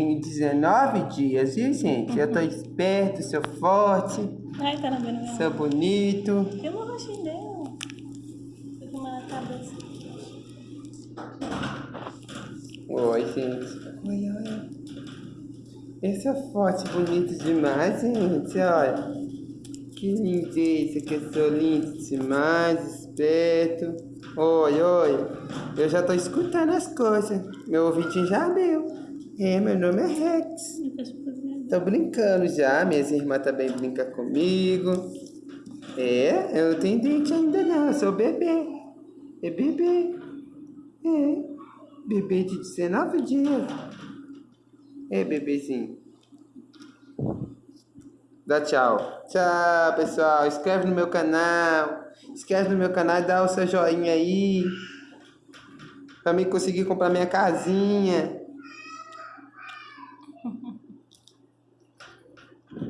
Tenho 19 dias, viu, gente? Eu tô esperto, sou forte, Ai, tá na minha sou bonito. Eu vou dela. Tô com uma na cabeça. Oi, gente. Oi, oi. Eu sou forte, bonito demais, gente. Olha. Que lindeza, que eu sou lindo demais, esperto. Oi, oi. Eu já tô escutando as coisas. Meu ouvidinho já abriu. É, meu nome é Rex. Tô brincando já, minhas irmãs também brincam comigo. É, eu não tenho dente ainda não, eu sou bebê. É bebê. É, bebê de 19 dias. É, bebezinho. Dá tchau. Tchau, pessoal. Inscreve no meu canal. Inscreve no meu canal e dá o seu joinha aí. Pra mim conseguir comprar minha casinha.